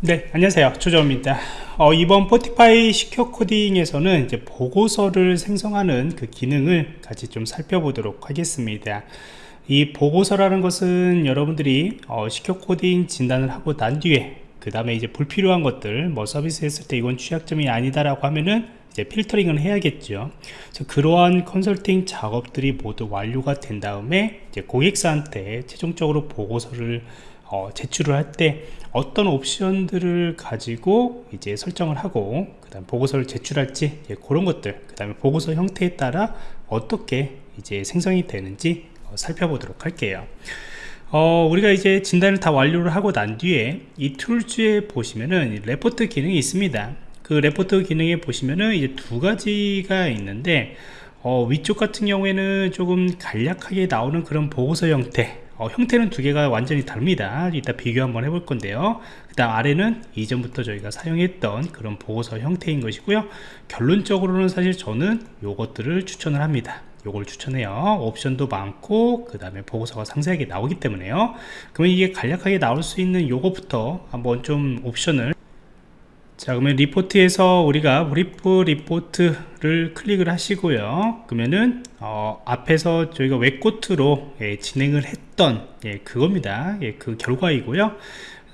네 안녕하세요. 조정입니다. 어, 이번 포티파이 시큐어 코딩에서는 이제 보고서를 생성하는 그 기능을 같이 좀 살펴보도록 하겠습니다. 이 보고서라는 것은 여러분들이 어, 시큐어 코딩 진단을 하고 난 뒤에 그 다음에 이제 불필요한 것들 뭐 서비스 했을 때 이건 취약점이 아니다 라고 하면은 이제 필터링을 해야겠죠. 그래서 그러한 컨설팅 작업들이 모두 완료가 된 다음에 이제 고객사한테 최종적으로 보고서를 어, 제출을 할 때 어떤 옵션들을 가지고 이제 설정을 하고 그 다음 보고서를 제출할지 예, 그런 것들 그 다음에 보고서 형태에 따라 어떻게 이제 생성이 되는지 어, 살펴보도록 할게요. 어, 우리가 이제 진단을 다 완료를 하고 난 뒤에 이 Tools에 보시면은 레포트 기능이 있습니다. 그 레포트 기능에 보시면은 이제 두 가지가 있는데 어, 위쪽 같은 경우에는 조금 간략하게 나오는 그런 보고서 형태 어, 형태는 두 개가 완전히 다릅니다. 이따 비교 한번 해볼 건데요. 그 다음 아래는 이전부터 저희가 사용했던 그런 보고서 형태인 것이고요. 결론적으로는 사실 저는 요것들을 추천을 합니다. 요걸 추천해요. 옵션도 많고 그 다음에 보고서가 상세하게 나오기 때문에요. 그러면 이게 간략하게 나올 수 있는 요거부터 한번 좀 옵션을 자 그러면 리포트에서 우리가 brief report를 클릭을 하시고요. 그러면은 어, 앞에서 저희가 WebGoat로 예, 진행을 했던 예, 그겁니다. 예, 그 결과이고요. 어,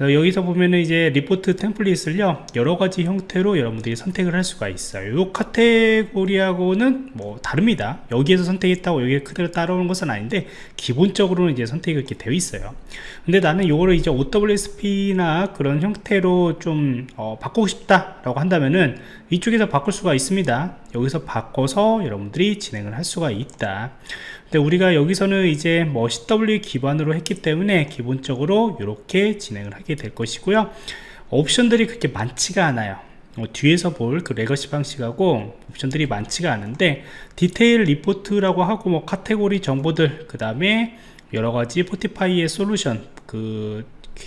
여기서 보면은 이제 리포트 템플릿을요 여러가지 형태로 여러분들이 선택을 할 수가 있어요. 이 카테고리하고는 뭐 다릅니다. 여기에서 선택했다고 여기에 그대로 따라오는 것은 아닌데 기본적으로는 이제 선택이 이렇게 되어 있어요. 근데 나는 요거를 이제 OWSP나 그런 형태로 좀 어, 바꾸고 싶다 라고 한다면은 이쪽에서 바꿀 수가 있습니다. 여기서 바꿔서 여러분들이 진행을 할 수가 있다 근데 우리가 여기서는 이제 뭐 CW 기반으로 했기 때문에 기본적으로 이렇게 진행을 하게 될 것이고요. 옵션들이 그렇게 많지가 않아요. 어, 뒤에서 볼 그 legacy 방식하고 옵션들이 많지가 않은데 detail report라고 하고 뭐 카테고리 정보들 그 다음에 여러가지 Fortify의 솔루션 그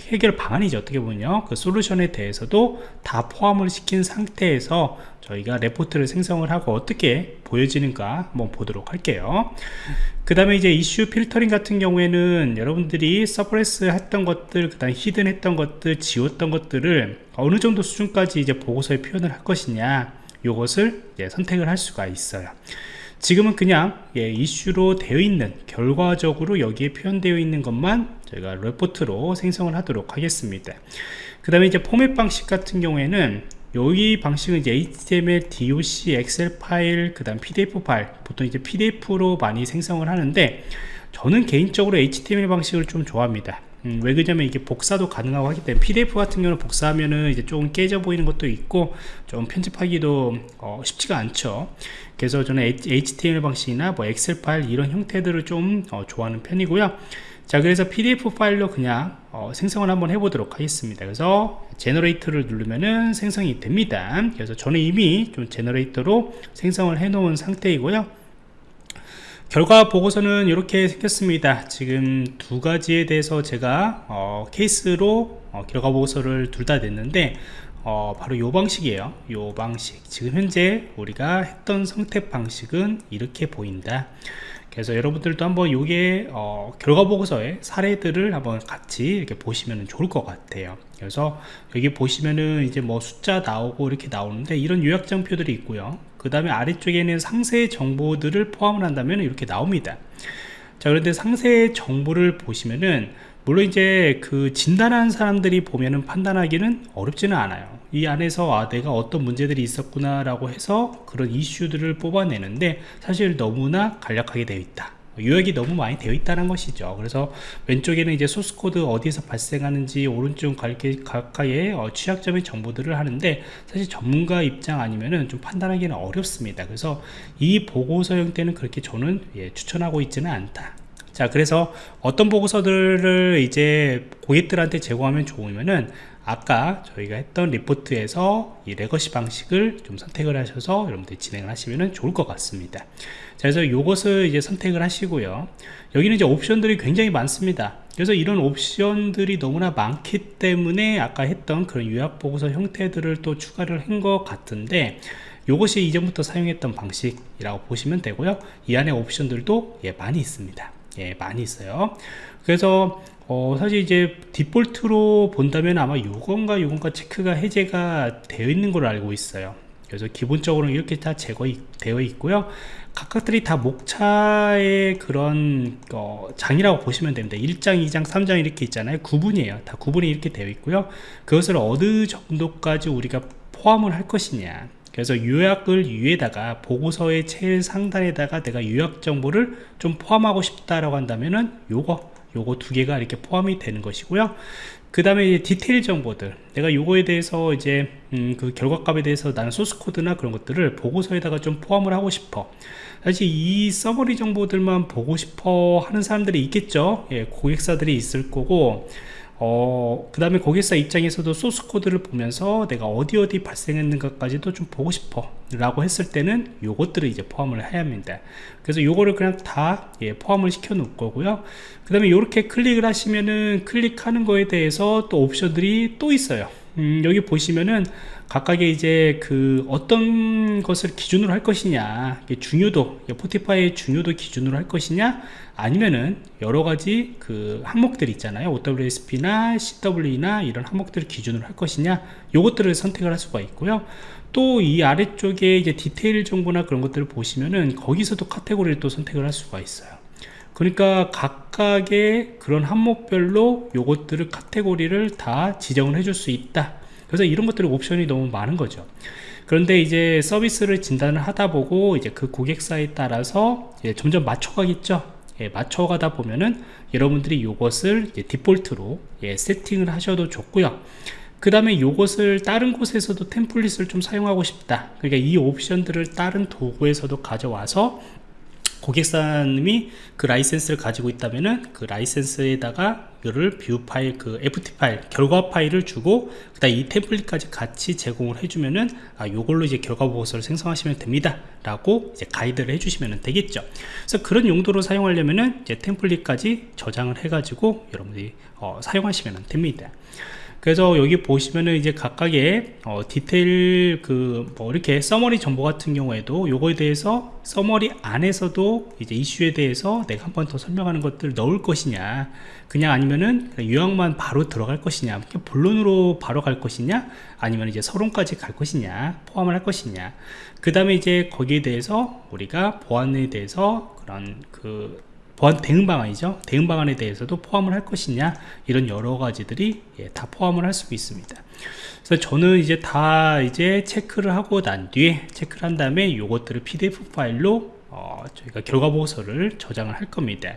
해결 방안이죠. 어떻게 보면요. 그 솔루션에 대해서도 다 포함을 시킨 상태에서 저희가 레포트를 생성을 하고 어떻게 보여지는가 한번 보도록 할게요. 그 다음에 이제 issue filtering 같은 경우에는 여러분들이 suppress 했던 것들 그 다음 hidden 했던 것들 지웠던 것들을 어느 정도 수준까지 이제 보고서에 표현을 할 것이냐 이것을 선택을 할 수가 있어요 지금은 그냥 예, 이슈로 되어 있는 결과적으로 여기에 표현되어 있는 것만 저희가 레포트로 생성을 하도록 하겠습니다. 그 다음에 이제 포맷 방식 같은 경우에는 여기 방식은 이제 HTML, DOC, 엑셀 파일, 그 다음 PDF 파일 보통 이제 PDF로 많이 생성을 하는데 저는 개인적으로 HTML 방식을 좀 좋아합니다 음, 왜 그러냐면 이게 복사도 가능하고 하기 때문에 PDF 같은 경우는 복사하면은 이제 조금 깨져 보이는 것도 있고 좀 편집하기도 어, 쉽지가 않죠. 그래서 저는 HTML 방식이나 뭐 엑셀 파일 이런 형태들을 좀 어, 좋아하는 편이고요. 자 그래서 PDF 파일로 그냥 어, 생성을 한번 해보도록 하겠습니다. 그래서 generate를 누르면은 생성이 됩니다. 그래서 저는 이미 좀 generate로 생성을 해 놓은 상태이고요 결과 보고서는 이렇게 생겼습니다. 지금 두 가지에 대해서 제가 어, 케이스로 어, 결과 보고서를 둘 다 냈는데 어, 바로 요 방식이에요. 요 방식. 지금 현재 우리가 했던 선택 방식은 이렇게 보인다. 그래서 여러분들도 한번 요게 어, 결과 보고서의 사례들을 한번 같이 이렇게 보시면 좋을 것 같아요. 그래서 여기 보시면은 이제 뭐 숫자 나오고 이렇게 나오는데 이런 요약장표들이 있고요 그 다음에 아래쪽에는 상세 정보들을 포함을 한다면 이렇게 나옵니다. 자 그런데 상세 정보를 보시면은 물론 이제 그 진단한 사람들이 보면은 판단하기는 어렵지는 않아요. 이 안에서 아 내가 어떤 문제들이 있었구나 라고 해서 그런 이슈들을 뽑아내는데 사실 너무나 간략하게 되어 있다 요약이 너무 많이 되어 있다는 것이죠. 그래서 왼쪽에는 이제 소스코드 어디서 발생하는지 오른쪽 가까이에 어, 취약점의 정보들을 하는데 사실 전문가 입장 아니면은 좀 판단하기는 어렵습니다. 그래서 이 보고서 형태는 그렇게 저는 예, 추천하고 있지는 않다. 자 그래서 어떤 보고서들을 이제 고객들한테 제공하면 좋으면은 아까 저희가 했던 리포트에서 이 legacy 방식을 좀 선택을 하셔서 여러분들 진행을 하시면 좋을 것 같습니다. 자, 그래서 이것을 이제 선택을 하시고요. 여기는 이제 옵션들이 굉장히 많습니다. 그래서 이런 옵션들이 너무나 많기 때문에 아까 했던 그런 요약 보고서 형태들을 또 추가를 한 것 같은데 이것이 이전부터 사용했던 방식이라고 보시면 되고요. 이 안에 옵션들도 예, 많이 있습니다. 예, 많이 있어요. 그래서 어, 사실 이제 디폴트로 본다면 아마 요건가 요건가 체크가 해제가 되어 있는 걸로 알고 있어요. 그래서 기본적으로 이렇게 다 제거되어 있고요. 각각들이 다 목차의 그런 어, 장이라고 보시면 됩니다. 1장 2장 3장 이렇게 있잖아요. 구분이에요. 다 구분이 이렇게 되어 있고요. 그것을 어느 정도까지 우리가 포함을 할 것이냐. 그래서 요약을 위에다가 보고서의 제일 상단에다가 내가 요약 정보를 좀 포함하고 싶다라고 한다면은 요거 요거 두 개가 이렇게 포함이 되는 것이고요. 그 다음에 디테일 정보들. 내가 요거에 대해서 이제 음, 그 결과값에 대해서 나는 소스 코드나 그런 것들을 보고서에다가 좀 포함을 하고 싶어. 사실 이 summary 정보들만 보고 싶어 하는 사람들이 있겠죠? 예, 고객사들이 있을 거고 어, 그 다음에 고객사 입장에서도 소스 코드를 보면서 내가 어디 어디 발생했는가까지도 좀 보고 싶어 라고 했을 때는 요것들을 이제 포함을 해야 합니다. 그래서 요거를 그냥 다 예, 포함을 시켜 놓을 거고요. 그 다음에 이렇게 클릭을 하시면은 클릭하는 거에 대해서 또 옵션들이 또 있어요. 음, 여기 보시면은 각각의 이제 그 어떤 것을 기준으로 할 것이냐 중요도 포티파이의 중요도 기준으로 할 것이냐 아니면은 여러 가지 그 항목들 있잖아요. OWSP나 CW나 이런 항목들을 기준으로 할 것이냐 요것들을 선택을 할 수가 있고요. 또 이 아래쪽에 이제 디테일 정보나 그런 것들을 보시면은 거기서도 카테고리를 또 선택을 할 수가 있어요. 그러니까 각각의 그런 항목별로 요것들을 카테고리를 다 지정을 해줄 수 있다 그래서 이런 것들이 옵션이 너무 많은 거죠. 그런데 이제 서비스를 진단을 하다 보고 이제 그 고객사에 따라서 점점 맞춰가겠죠. 예, 맞춰가다 보면은 여러분들이 이것을 디폴트로 예, 세팅을 하셔도 좋고요. 그 다음에 이것을 다른 곳에서도 템플릿을 좀 사용하고 싶다. 그러니까 이 옵션들을 다른 도구에서도 가져와서 고객사님이 그 라이센스를 가지고 있다면은 그 라이센스에다가 이거를 뷰 파일 그 fpr 파일 결과 파일을 주고 그다음 이 template까지 같이 제공을 해주면은 아 요걸로 이제 결과 보고서를 생성하시면 됩니다 라고 이제 가이드를 해주시면 되겠죠. 그래서 그런 용도로 사용하려면은 이제 template까지 저장을 해 가지고 여러분들이 어, 사용하시면 됩니다 그래서 여기 보시면은 이제 각각의 어, 디테일 그 뭐 이렇게 summary 정보 같은 경우에도 요거에 대해서 summary 안에서도 이제 이슈에 대해서 내가 한 번 더 설명하는 것들 넣을 것이냐 그냥 아니면은 요약만 바로 들어갈 것이냐 본론으로 바로 갈 것이냐 아니면 이제 서론까지 갈 것이냐 포함을 할 것이냐. 그 다음에 이제 거기에 대해서 우리가 보안에 대해서 그런 그 대응 방안이죠. 대응 방안에 대해서도 포함을 할 것이냐 이런 여러 가지들이 예, 다 포함을 할 수 있습니다. 그래서 저는 이제 다 이제 체크를 하고 난 뒤에 체크를 한 다음에 요것들을 pdf 파일로 어, 저희가 결과 보고서를 저장을 할 겁니다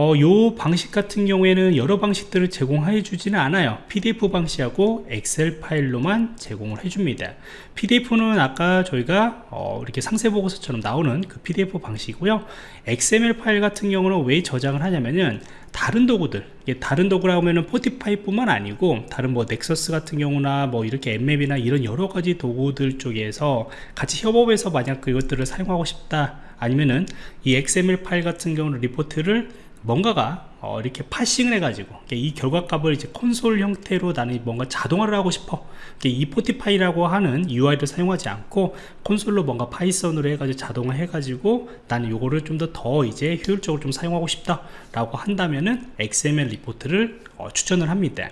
어, 요 방식 같은 경우에는 여러 방식들을 제공해 주지는 않아요. PDF 방식하고 엑셀 파일로만 제공을 해줍니다. PDF는 아까 저희가 어, 이렇게 상세 보고서처럼 나오는 그 PDF 방식이고요. XML 파일 같은 경우는 왜 저장을 하냐면은 다른 도구들 다른 도구라고 하면은 포티파이 뿐만 아니고 다른 뭐 넥서스 같은 경우나 뭐 이렇게 앱맵이나 이런 여러 가지 도구들 쪽에서 같이 협업해서 만약 그것들을 사용하고 싶다 아니면은 이 XML 파일 같은 경우는 리포트를 뭔가가 어, 이렇게 parsing을 해가지고 이 결과값을 이제 콘솔 형태로 나는 뭔가 자동화를 하고 싶어. 이 Fortify라고 하는 UI를 사용하지 않고 콘솔로 뭔가 Python으로 해가지고 자동화 해가지고 나는 요거를 좀 더더 이제 효율적으로 좀 사용하고 싶다 라고 한다면은 XML report를 어, 추천을 합니다.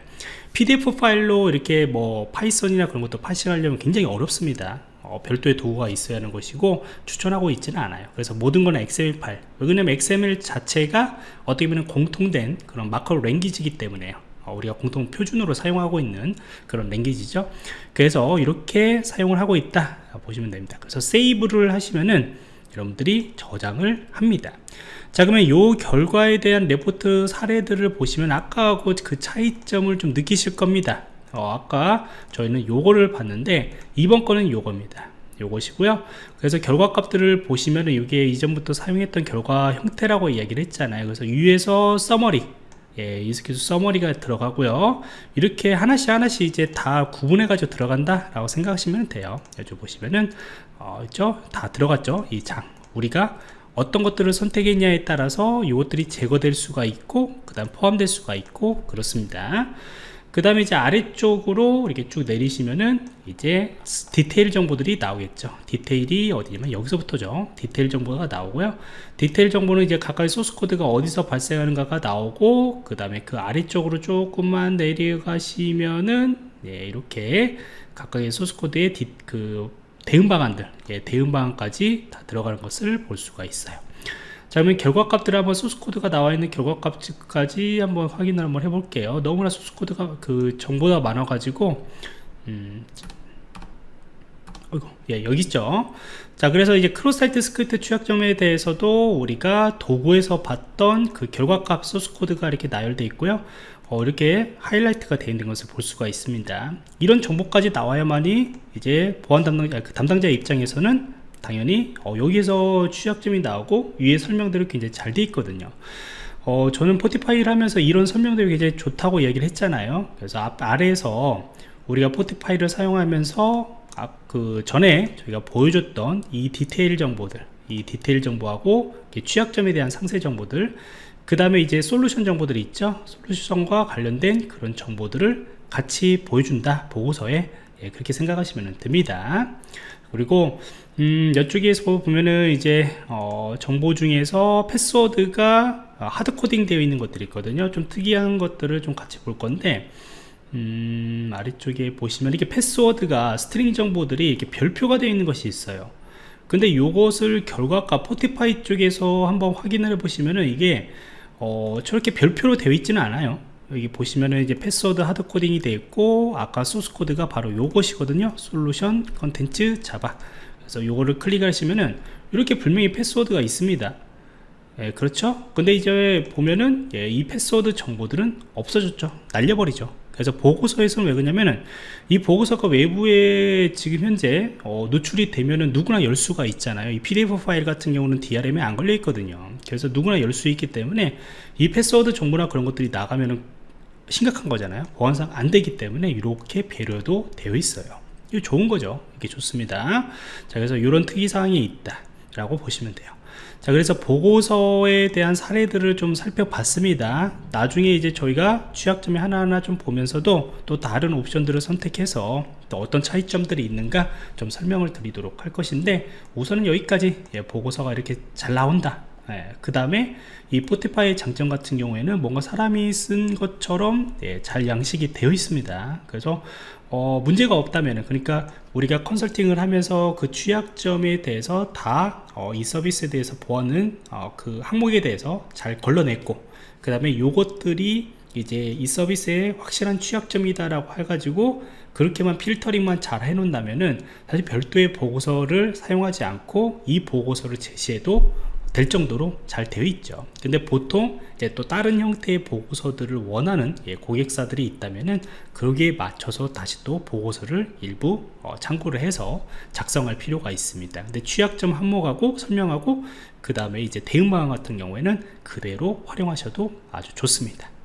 PDF 파일로 이렇게 뭐 Python이나 그런 것도 parsing하려면 굉장히 어렵습니다 어, 별도의 도구가 있어야 하는 것이고 추천하고 있지는 않아요. 그래서 모든 건 XML 파일. 왜냐면 XML 자체가 어떻게 보면 공통된 그런 마커 랭귀지이기 때문에요. 어, 우리가 공통 표준으로 사용하고 있는 그런 랭귀지죠. 그래서 이렇게 사용을 하고 있다 보시면 됩니다. 그래서 세이브를 하시면은 여러분들이 저장을 합니다. 자 그러면 이 결과에 대한 레포트 사례들을 보시면 아까하고 그 차이점을 좀 느끼실 겁니다 어, 아까 저희는 요거를 봤는데 이번 거는 요겁니다. 요것이고요. 그래서 결과 값들을 보시면은 이게 이전부터 사용했던 결과 형태라고 이야기를 했잖아요. 그래서 위에서 summary 예, executive summary가 들어가고요. 이렇게 하나씩 하나씩 이제 다 구분해 가지고 들어간다 라고 생각하시면 돼요. 여기 보시면은 어, 있죠? 다 들어갔죠? 이 장. 우리가 어떤 것들을 선택했냐에 따라서 이것들이 제거될 수가 있고 그 다음 포함될 수가 있고 그렇습니다 그 다음에 이제 아래쪽으로 이렇게 쭉 내리시면은 이제 디테일 정보들이 나오겠죠. 디테일이 어디냐면 여기서부터죠. 디테일 정보가 나오고요. 디테일 정보는 이제 각각의 소스 코드가 어디서 발생하는가가 나오고 그 다음에 그 아래쪽으로 조금만 내려가시면은 네, 이렇게 각각의 소스 코드의 디, 그 대응 방안들 예, 대응 방안까지 다 들어가는 것을 볼 수가 있어요 자 그러면 결과값들을 한번 소스코드가 나와 있는 결과값까지 한번 확인을 한번 해볼게요. 너무나 소스코드가 그 정보가 많아 가지고 음, 어이구, 예, 여기 있죠? 자 그래서 이제 cross-site script 취약점에 대해서도 우리가 도구에서 봤던 그 결과값 소스 코드가 이렇게 나열되어 있고요. 어, 이렇게 하이라이트가 되어 있는 것을 볼 수가 있습니다. 이런 정보까지 나와야만이 이제 보안 담당자 그 담당자 입장에서는 당연히 어, 여기에서 취약점이 나오고 위에 설명들이 굉장히 잘 되어 있거든요. 어, 저는 Fortify를 하면서 이런 설명들이 굉장히 좋다고 얘기를 했잖아요. 그래서 앞 아래에서 우리가 포티파이를 사용하면서 앞, 그 전에 저희가 보여줬던 이 디테일 정보들 이 디테일 정보하고 취약점에 대한 상세 정보들 그 다음에 이제 솔루션 정보들이 있죠. 솔루션과 관련된 그런 정보들을 같이 보여준다 보고서에. 예, 그렇게 생각하시면 됩니다. 그리고 음, 이쪽에서 보면은 이제 어, 정보 중에서 패스워드가 하드코딩 되어 있는 것들이 있거든요. 좀 특이한 것들을 좀 같이 볼 건데 음, 아래쪽에 보시면 이렇게 패스워드가 string 정보들이 이렇게 별표가 되어 있는 것이 있어요. 근데 이것을 결과값 Fortify 쪽에서 한번 확인을 해 보시면은 이게 어, 저렇게 별표로 되어 있지는 않아요. 여기 보시면은 이제 패스워드 hard coding이 되어 있고 아까 소스 코드가 바로 요것이거든요. solution contents Java 그래서 요거를 클릭하시면은 이렇게 분명히 패스워드가 있습니다. 예, 그렇죠? 근데 이제 보면은 예, 이 패스워드 정보들은 없어졌죠. 날려버리죠. 그래서 보고서에서는 왜 그러냐면은 이 보고서가 외부에 지금 현재 어, 노출이 되면은 누구나 열 수가 있잖아요. 이 pdf 파일 같은 경우는 DRM에 안 걸려 있거든요. 그래서 누구나 열 수 있기 때문에 이 패스워드 정보나 그런 것들이 나가면은 심각한 거잖아요. 보안상 안 되기 때문에 이렇게 배려도 되어 있어요 이거 좋은 거죠. 이게 좋습니다. 자 그래서 이런 특이사항이 있다 라고 보시면 돼요. 자 그래서 보고서에 대한 사례들을 좀 살펴봤습니다. 나중에 이제 저희가 취약점이 하나하나 좀 보면서도 또 다른 옵션들을 선택해서 또 어떤 차이점들이 있는가 좀 설명을 드리도록 할 것인데 우선은 여기까지. 예, 보고서가 이렇게 잘 나온다 예, 그 다음에 이 포티파이의 장점 같은 경우에는 뭔가 사람이 쓴 것처럼 예, 잘 양식이 되어 있습니다. 그래서 어, 문제가 없다면 그러니까 우리가 컨설팅을 하면서 그 취약점에 대해서 다이 어, 서비스에 대해서 보안은 어, 그 항목에 대해서 잘 걸러냈고 그 다음에 요것들이 이제 이 서비스의 확실한 취약점이다 라고 해가지고 그렇게만 필터링만 잘 해놓는다면은 사실 별도의 보고서를 사용하지 않고 이 보고서를 제시해도 될 정도로 잘 되어 있죠. 근데 보통 이제 또 다른 형태의 보고서들을 원하는 예, 고객사들이 있다면은 거기에 맞춰서 다시 또 보고서를 일부 어, 참고를 해서 작성할 필요가 있습니다. 근데 취약점 항목하고 설명하고 그 다음에 이제 대응 방안 같은 경우에는 그대로 활용하셔도 아주 좋습니다